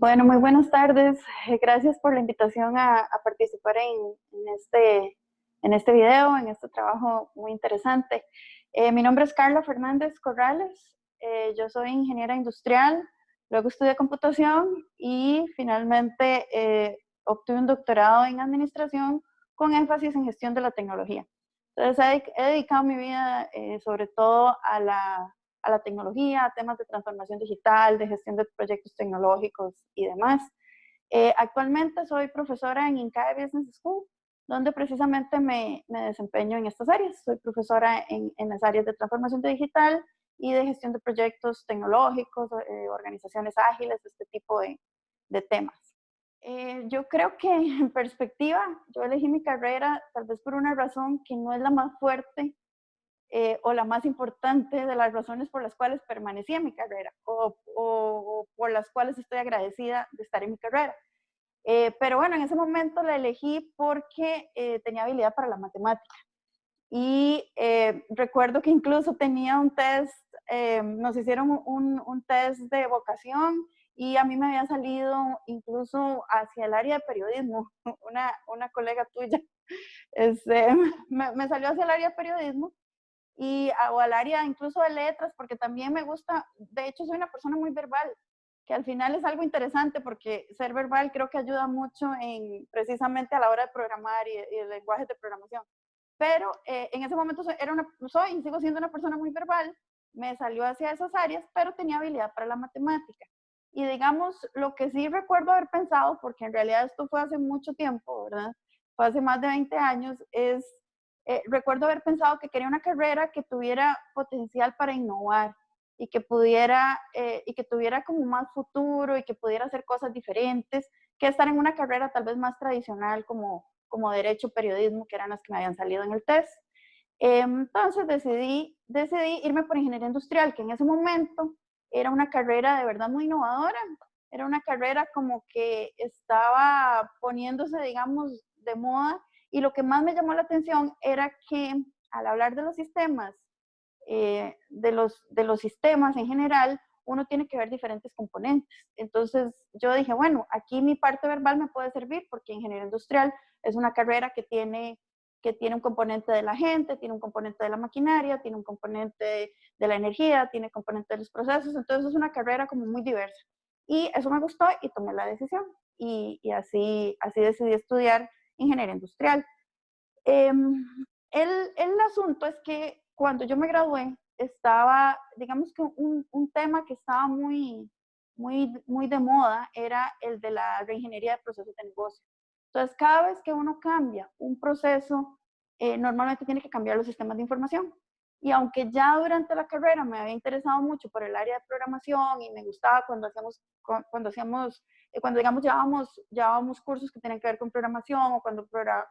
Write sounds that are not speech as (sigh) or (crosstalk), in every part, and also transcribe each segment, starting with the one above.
Bueno, muy buenas tardes. Eh, gracias por la invitación a, participar en, este, en este video, en este trabajo muy interesante. Eh, mi nombre es Carla Fernández Corrales. Eh, yo soy ingeniera industrial, luego estudié computación y finalmente obtuve un doctorado en administración con énfasis en gestión de la tecnología. Entonces he dedicado mi vida sobre todo a la a la tecnología, a temas de transformación digital, de gestión de proyectos tecnológicos y demás. Eh, actualmente soy profesora en INCAE Business School, donde precisamente me, me desempeño en estas áreas. Soy profesora en, en, las áreas de transformación digital y de gestión de proyectos tecnológicos, eh, organizaciones ágiles, este tipo de, de temas. Eh, yo creo que en perspectiva, yo elegí mi carrera tal vez por una razón que no es la más fuerte eh, o la más importante de las razones por las cuales permanecí en mi carrera o, por las cuales estoy agradecida de estar en mi carrera. Eh, pero bueno, en ese momento la elegí porque eh, tenía habilidad para la matemática. Y recuerdo que incluso tenía un test, nos hicieron un, un, test de vocación y a mí me había salido incluso hacia el área de periodismo. (laughs) Una, una colega tuya (laughs) este, me, me salió hacia el área de periodismo y o al área incluso de letras, porque también me gusta, de hecho soy una persona muy verbal, que al final es algo interesante porque ser verbal creo que ayuda mucho en precisamente a la hora de programar y, el lenguaje de programación. Pero eh, en ese momento era una, soy y sigo siendo una persona muy verbal, me salió hacia esas áreas, pero tenía habilidad para la matemática. Y digamos, lo que sí recuerdo haber pensado, porque en realidad esto fue hace mucho tiempo, ¿verdad? Fue hace más de 20 años, es eh, recuerdo haber pensado que quería una carrera que tuviera potencial para innovar y que pudiera eh, y que tuviera como más futuro y que pudiera hacer cosas diferentes que estar en una carrera tal vez más tradicional como, como derecho, periodismo, que eran las que me habían salido en el test. entonces decidí, decidí irme por ingeniería industrial, que en ese momento era una carrera de verdad muy innovadora, era una carrera como que estaba poniéndose, digamos, de moda y lo que más me llamó la atención era que al hablar de los sistemas, eh, de, los, de los sistemas en general, uno tiene que ver diferentes componentes. Entonces yo dije, bueno, aquí mi parte verbal me puede servir porque ingeniería industrial es una carrera que tiene, que tiene un componente de la gente, tiene un componente de la maquinaria, tiene un componente de, la energía, tiene componente de los procesos, entonces es una carrera como muy diversa. Y eso me gustó y tomé la decisión. Y, y así, así decidí estudiar ingeniería industrial. Em, el, el, asunto es que cuando yo me gradué, estaba, digamos que un, un, tema que estaba muy, muy, muy de moda era el de la reingeniería de procesos de negocio. Entonces, cada vez que uno cambia un proceso, eh, normalmente tiene que cambiar los sistemas de información. Y aunque ya durante la carrera me había interesado mucho por el área de programación y me gustaba cuando hacíamos, cuando hacíamos, eh, cuando digamos llevábamos, llevábamos cursos que tenían que ver con programación o cuando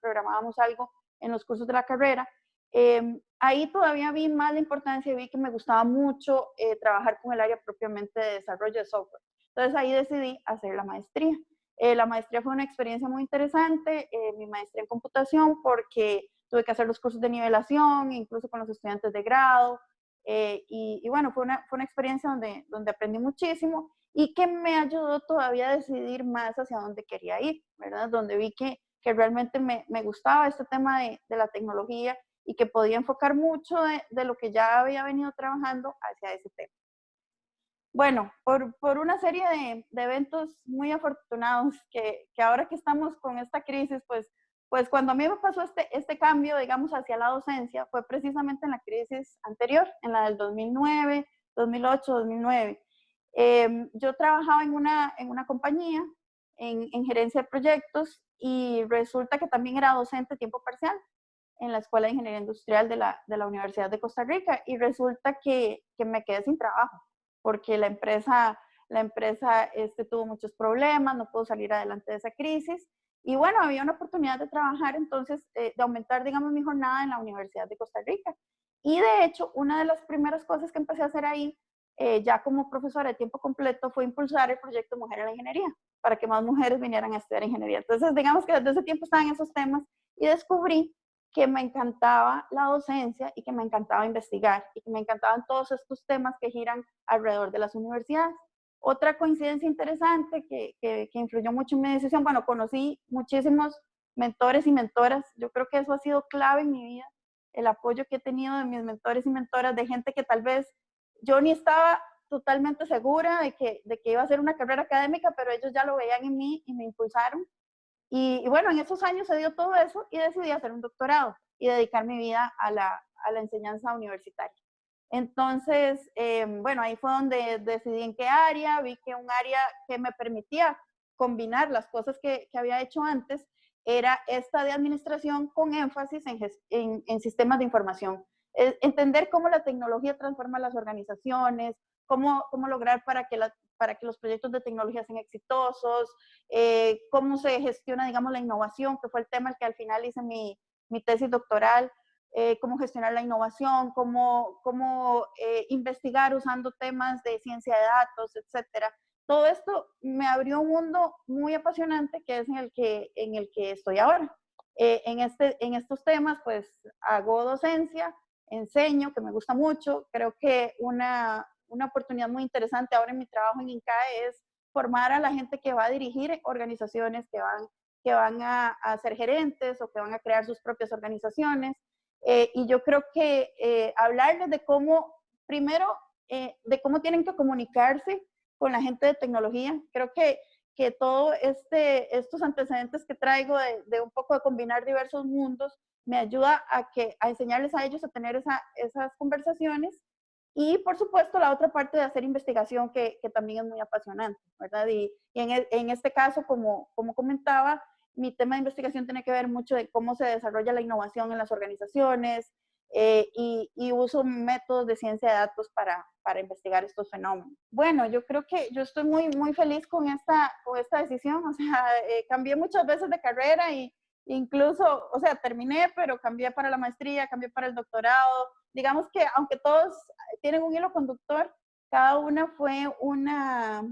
programábamos algo en los cursos de la carrera, em, ahí todavía vi más la importancia y vi que me gustaba mucho eh, trabajar con el área propiamente de desarrollo de software. Entonces ahí decidí hacer la maestría. Eh, la maestría fue una experiencia muy interesante, mi maestría en computación, porque tuve que hacer los cursos de nivelación, incluso con los estudiantes de grado, eh, y, bueno, fue una, fue una experiencia donde, donde aprendí muchísimo y que me ayudó todavía a decidir más hacia dónde quería ir, ¿verdad? Donde vi que, que realmente me, me, gustaba este tema de, de, la tecnología y que podía enfocar mucho de, de, lo que ya había venido trabajando hacia ese tema. Bueno, por, por una serie de, de, eventos muy afortunados que, que ahora que estamos con esta crisis, pues pues cuando a mí me pasó este, este cambio, digamos, hacia la docencia, fue precisamente en la crisis anterior, en la del 2009, 2008, 2009. yo trabajaba en una, en una compañía, en, en, gerencia de proyectos, y resulta que también era docente tiempo parcial en la Escuela de Ingeniería Industrial de la, de la Universidad de Costa Rica, y resulta que, que me quedé sin trabajo, porque la empresa, la empresa este, tuvo muchos problemas, no pudo salir adelante de esa crisis, y bueno, había una oportunidad de trabajar entonces, eh, de aumentar, digamos, mi jornada en la Universidad de Costa Rica. Y de hecho, una de las primeras cosas que empecé a hacer ahí, eh, ya como profesora de tiempo completo, fue impulsar el proyecto Mujer en la Ingeniería, para que más mujeres vinieran a estudiar ingeniería. Entonces, digamos que desde ese tiempo estaba en esos temas y descubrí que me encantaba la docencia y que me encantaba investigar y que me encantaban todos estos temas que giran alrededor de las universidades. Otra coincidencia interesante que, que, que influyó mucho en mi decisión, bueno, conocí muchísimos mentores y mentoras, yo creo que eso ha sido clave en mi vida, el apoyo que he tenido de mis mentores y mentoras, de gente que tal vez yo ni estaba totalmente segura de que, de que iba a hacer una carrera académica, pero ellos ya lo veían en mí y me impulsaron. Y, bueno, en esos años se dio todo eso y decidí hacer un doctorado y dedicar mi vida a la, a la enseñanza universitaria. Entonces, eh, bueno, ahí fue donde decidí en qué área, vi que un área que me permitía combinar las cosas que, que había hecho antes era esta de administración con énfasis en, en, en sistemas de información. Eh, entender cómo la tecnología transforma las organizaciones, cómo, cómo lograr para que, la, para que los proyectos de tecnología sean exitosos, eh, cómo se gestiona, digamos, la innovación, que fue el tema al que al final hice mi, mi tesis doctoral, eh, cómo gestionar la innovación, cómo, cómo eh, investigar usando temas de ciencia de datos, etcétera. Todo esto me abrió un mundo muy apasionante que es en el que, en el que estoy ahora. Eh, en, este, en estos temas, pues hago docencia, enseño, que me gusta mucho. Creo que una, una oportunidad muy interesante ahora en mi trabajo en INCAE es formar a la gente que va a dirigir organizaciones, que van, que van a, a ser gerentes o que van a crear sus propias organizaciones. Eh, y yo creo que eh, hablarles de cómo, primero, eh, de cómo tienen que comunicarse con la gente de tecnología. Creo que, que todos este, estos antecedentes que traigo de, de, un poco de combinar diversos mundos me ayuda a, que, a enseñarles a ellos a tener esa, esas conversaciones. Y por supuesto la otra parte de hacer investigación que, que también es muy apasionante, ¿verdad? Y, y en, e, en, este caso, como, como comentaba, mi tema de investigación tiene que ver mucho de cómo se desarrolla la innovación en las organizaciones eh, y, y, uso métodos de ciencia de datos para, para, investigar estos fenómenos. Bueno, yo creo que yo estoy muy, muy feliz con esta, con esta decisión. O sea, (laughs) eh, cambié muchas veces de carrera y incluso, o sea, terminé, pero cambié para la maestría, cambié para el doctorado. Digamos que aunque todos tienen un hilo conductor, cada una fue una,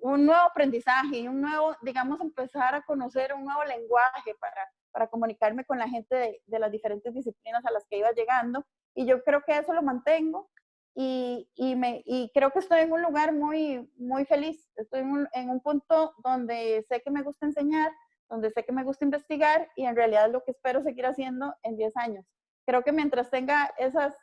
un nuevo aprendizaje y un nuevo, digamos, empezar a conocer un nuevo lenguaje para, para comunicarme con la gente de, las diferentes disciplinas a las que iba llegando. Y yo creo que eso lo mantengo y, y, me, y creo que estoy en un lugar muy, muy feliz. Estoy en un, en un punto donde sé que me gusta enseñar, donde sé que me gusta investigar y en realidad lo que espero seguir haciendo en 10 años. Creo que mientras tenga esas,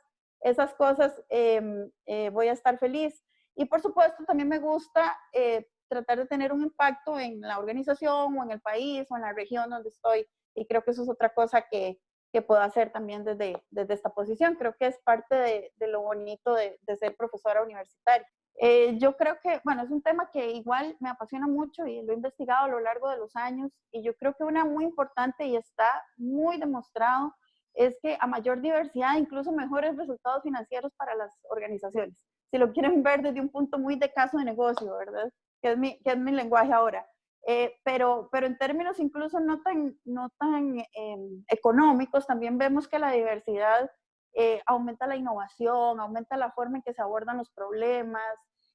esas cosas, eh, eh, voy a estar feliz. Y por supuesto, también me gusta eh, tratar de tener un impacto en la organización o en el país o en la región donde estoy. Y creo que eso es otra cosa que, que puedo hacer también desde, desde esta posición. Creo que es parte de, de lo bonito de, de, ser profesora universitaria. Eh, yo creo que, bueno, es un tema que igual me apasiona mucho y lo he investigado a lo largo de los años. Y yo creo que una muy importante y está muy demostrado es que a mayor diversidad, incluso mejores resultados financieros para las organizaciones si lo quieren ver desde un punto muy de caso de negocio, ¿verdad? Que es mi, que es mi lenguaje ahora. Eh, pero, pero en términos incluso no tan, no tan eh, económicos, también vemos que la diversidad eh, aumenta la innovación, aumenta la forma en que se abordan los problemas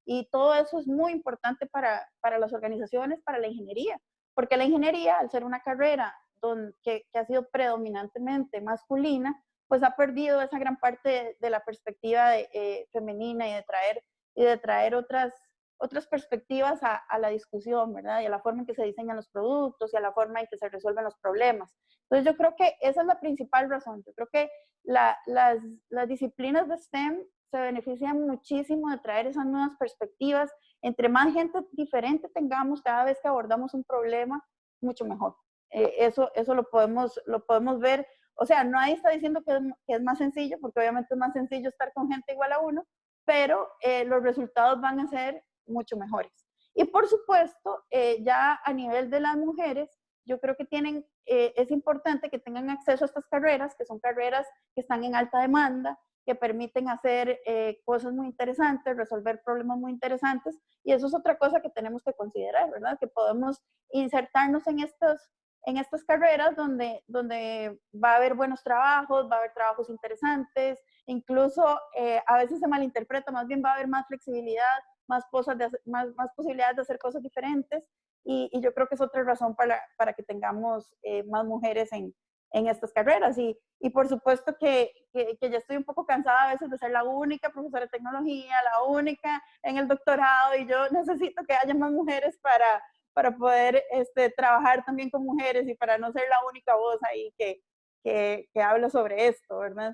y todo eso es muy importante para, para las organizaciones, para la ingeniería, porque la ingeniería, al ser una carrera donde, que, que ha sido predominantemente masculina, pues ha perdido esa gran parte de, la perspectiva de, eh, femenina y de traer, y de traer otras, otras perspectivas a, a, la discusión, ¿verdad? Y a la forma en que se diseñan los productos y a la forma en que se resuelven los problemas. Entonces yo creo que esa es la principal razón. Yo creo que la, las, las disciplinas de STEM se benefician muchísimo de traer esas nuevas perspectivas. Entre más gente diferente tengamos cada vez que abordamos un problema, mucho mejor. Eh, eso, eso lo, podemos, lo podemos ver o sea, nadie está diciendo que es, que es, más sencillo, porque obviamente es más sencillo estar con gente igual a uno, pero eh, los resultados van a ser mucho mejores. Y por supuesto, eh, ya a nivel de las mujeres, yo creo que tienen, eh, es importante que tengan acceso a estas carreras, que son carreras que están en alta demanda, que permiten hacer eh, cosas muy interesantes, resolver problemas muy interesantes, y eso es otra cosa que tenemos que considerar, ¿verdad? Que podemos insertarnos en estos en estas carreras donde, donde va a haber buenos trabajos, va a haber trabajos interesantes, incluso eh, a veces se malinterpreta, más bien va a haber más flexibilidad, más, cosas de más, más posibilidades de hacer cosas diferentes y, y, yo creo que es otra razón para, para que tengamos eh, más mujeres en, en estas carreras. Y, y por supuesto que, que, ya estoy un poco cansada a veces de ser la única profesora de tecnología, la única en el doctorado, y yo necesito que haya más mujeres para, para poder este, trabajar también con mujeres y para no ser la única voz ahí que, que, que habla sobre esto, ¿verdad?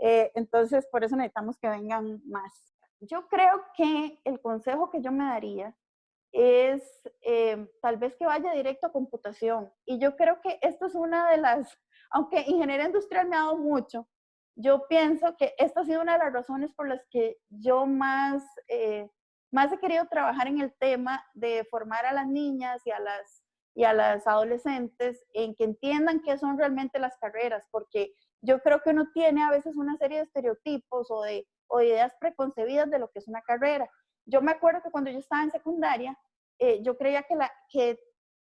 Eh, entonces, por eso necesitamos que vengan más. Yo creo que el consejo que yo me daría es eh, tal vez que vaya directo a computación. Y yo creo que esto es una de las, aunque ingeniería industrial me ha dado mucho, yo pienso que esta ha sido una de las razones por las que yo más, eh, más he querido trabajar en el tema de formar a las niñas y a las, y a las adolescentes en que entiendan qué son realmente las carreras, porque yo creo que uno tiene a veces una serie de estereotipos o de, o ideas preconcebidas de lo que es una carrera. Yo me acuerdo que cuando yo estaba en secundaria, eh, yo creía que, la, que,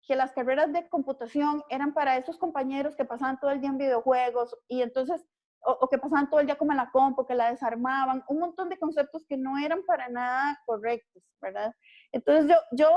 que, las carreras de computación eran para esos compañeros que pasaban todo el día en videojuegos y entonces, o, que pasaban todo el día como en la compu, que la desarmaban, un montón de conceptos que no eran para nada correctos, ¿verdad? Entonces yo, yo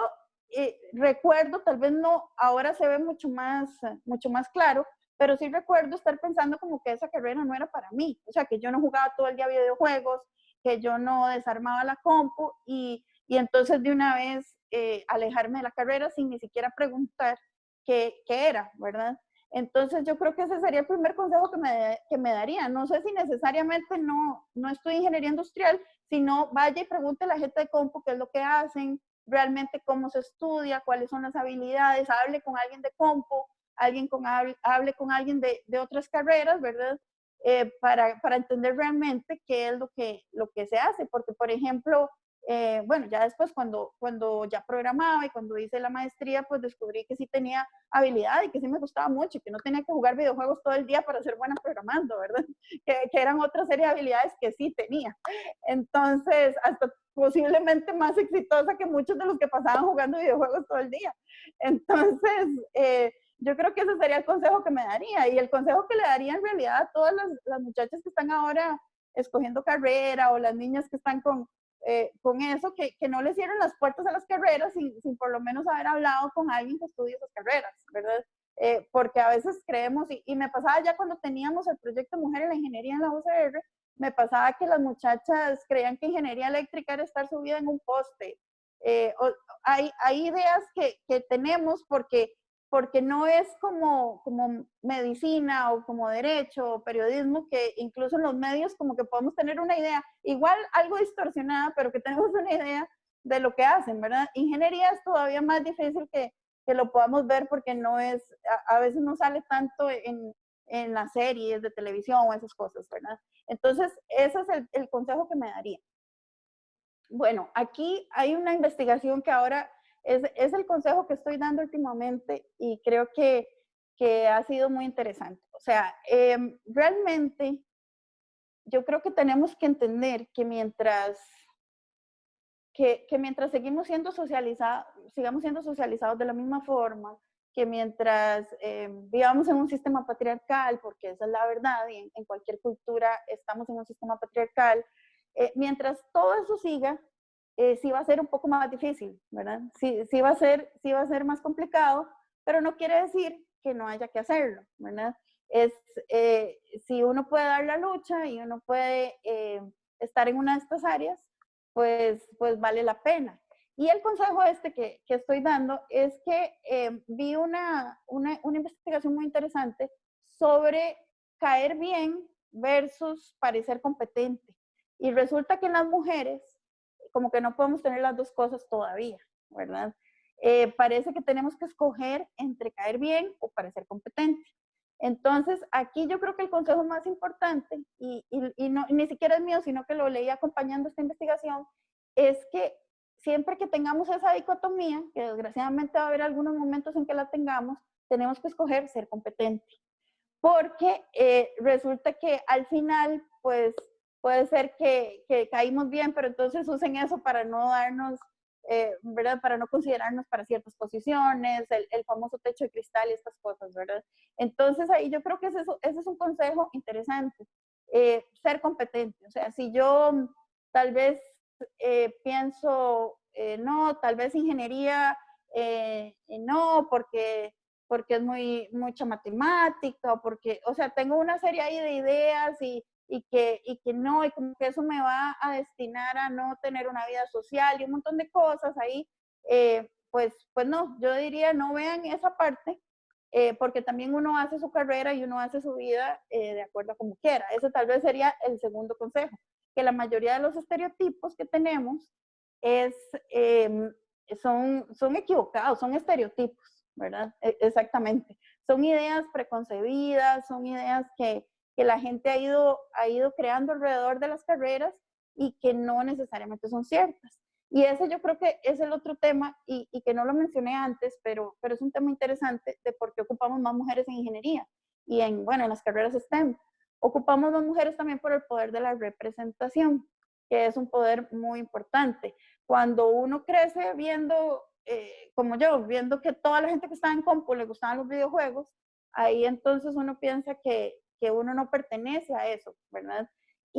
eh, recuerdo, tal vez no, ahora se ve mucho más, mucho más claro, pero sí recuerdo estar pensando como que esa carrera no era para mí, o sea, que yo no jugaba todo el día videojuegos, que yo no desarmaba la compu y, y entonces de una vez eh, alejarme de la carrera sin ni siquiera preguntar qué, qué, era, ¿verdad? Entonces yo creo que ese sería el primer consejo que me, que me daría. No sé si necesariamente no, no estudio ingeniería industrial, sino vaya y pregunte a la gente de compu qué es lo que hacen, realmente cómo se estudia, cuáles son las habilidades, hable con alguien de compu, alguien con, hable con alguien de, de otras carreras, ¿verdad? Eh, para, para, entender realmente qué es lo que, lo que se hace, porque por ejemplo, eh, bueno, ya después cuando, cuando ya programaba y cuando hice la maestría, pues descubrí que sí tenía habilidad y que sí me gustaba mucho y que no tenía que jugar videojuegos todo el día para ser buena programando, (laughs) ¿verdad? Que, que eran otra serie de habilidades que sí tenía. Entonces, hasta posiblemente más exitosa que muchos de los que pasaban jugando videojuegos todo el día. Entonces, eh, yo creo que ese sería el consejo que me daría y el consejo que le daría en realidad a todas las, las muchachas que están ahora escogiendo carrera o las niñas que están con, eh, con eso, que, que, no le cierren las puertas a las carreras sin, sin, por lo menos haber hablado con alguien que estudie esas carreras, ¿verdad? Eh, porque a veces creemos, y, y, me pasaba ya cuando teníamos el proyecto Mujer en la Ingeniería en la UCR, me pasaba que las muchachas creían que ingeniería eléctrica era estar subida en un poste. Eh, hay, hay ideas que, que tenemos porque porque no es como, como medicina o como derecho o periodismo, que incluso en los medios como que podemos tener una idea, igual algo distorsionada, pero que tenemos una idea de lo que hacen, ¿verdad? Ingeniería es todavía más difícil que, que lo podamos ver porque no es, a, veces no sale tanto en, en, las series de televisión o esas cosas, ¿verdad? Entonces, ese es el, el consejo que me daría. Bueno, aquí hay una investigación que ahora es, es, el consejo que estoy dando últimamente y creo que, que ha sido muy interesante. O sea, eh, realmente yo creo que tenemos que entender que mientras, que, que mientras seguimos siendo socializados, sigamos siendo socializados de la misma forma, que mientras eh, vivamos en un sistema patriarcal, porque esa es la verdad, y en, en cualquier cultura estamos en un sistema patriarcal, eh, mientras todo eso siga, eh, sí va a ser un poco más difícil, ¿verdad? Sí, sí, va a ser, sí va a ser más complicado, pero no quiere decir que no haya que hacerlo, ¿verdad? Es, eh, si uno puede dar la lucha y uno puede eh, estar en una de estas áreas, pues, pues vale la pena. Y el consejo este que, que estoy dando es que eh, vi una, una, una investigación muy interesante sobre caer bien versus parecer competente. Y resulta que en las mujeres como que no podemos tener las dos cosas todavía, ¿verdad? Eh, parece que tenemos que escoger entre caer bien o parecer competente. Entonces, aquí yo creo que el consejo más importante, y, y, no, ni siquiera es mío, sino que lo leí acompañando esta investigación, es que siempre que tengamos esa dicotomía, que desgraciadamente va a haber algunos momentos en que la tengamos, tenemos que escoger ser competente. Porque eh, resulta que al final, pues puede ser que, que, caímos bien, pero entonces usen eso para no darnos, eh, ¿verdad? Para no considerarnos para ciertas posiciones, el, el, famoso techo de cristal y estas cosas, ¿verdad? Entonces ahí yo creo que ese, ese es un consejo interesante, eh, ser competente. O sea, si yo tal vez eh, pienso, no, tal vez ingeniería, no, porque porque es muy, mucha matemática, porque, o sea, tengo una serie ahí de ideas y, y, que, y que no, y como que eso me va a destinar a no tener una vida social y un montón de cosas ahí, eh, pues, pues no, yo diría no vean esa parte, eh, porque también uno hace su carrera y uno hace su vida eh, de acuerdo a como quiera. Eso tal vez sería el segundo consejo, que la mayoría de los estereotipos que tenemos es, em, son, son equivocados, son estereotipos, ¿verdad? E, exactamente. Son ideas preconcebidas, son ideas que, que la gente ha ido, ha ido creando alrededor de las carreras y que no necesariamente son ciertas. Y ese yo creo que es el otro tema y, y, que no lo mencioné antes, pero, pero es un tema interesante de por qué ocupamos más mujeres en ingeniería y en, bueno, en las carreras STEM. Ocupamos más mujeres también por el poder de la representación, que es un poder muy importante. Cuando uno crece viendo, eh, como yo, viendo que toda la gente que estaba en compu le gustaban los videojuegos, ahí entonces uno piensa que, que uno no pertenece a eso, ¿verdad?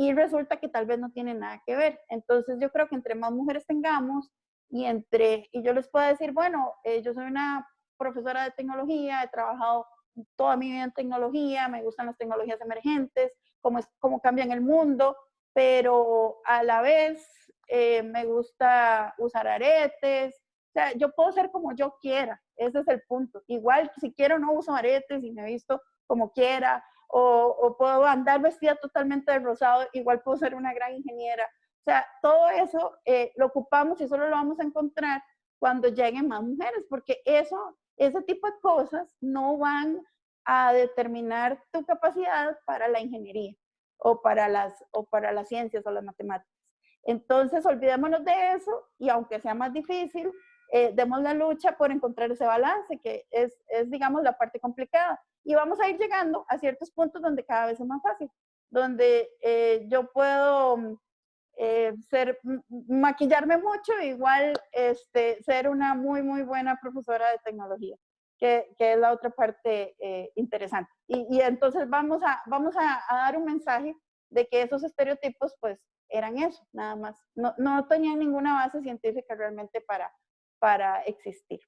y resulta que tal vez no tiene nada que ver. Entonces yo creo que entre más mujeres tengamos y entre, y yo les puedo decir, bueno, eh, yo soy una profesora de tecnología, he trabajado toda mi vida en tecnología, me gustan las tecnologías emergentes, cómo, es, cómo cambian el mundo, pero a la vez eh, me gusta usar aretes, o sea, yo puedo ser como yo quiera, ese es el punto. Igual si quiero no uso aretes y me visto como quiera, o, puedo andar vestida totalmente de rosado, igual puedo ser una gran ingeniera. O sea, todo eso eh, lo ocupamos y solo lo vamos a encontrar cuando lleguen más mujeres, porque eso, ese tipo de cosas no van a determinar tu capacidad para la ingeniería o para las, o para las ciencias o las matemáticas. Entonces, olvidémonos de eso y aunque sea más difícil, eh, demos la lucha por encontrar ese balance, que es, es, digamos, la parte complicada. Y vamos a ir llegando a ciertos puntos donde cada vez es más fácil, donde eh, yo puedo eh, ser, maquillarme mucho, igual este, ser una muy, muy buena profesora de tecnología, que, que es la otra parte eh, interesante. Y, y, entonces vamos, a, vamos a, dar un mensaje de que esos estereotipos pues eran eso, nada más. No, no tenían ninguna base científica realmente para, para existir.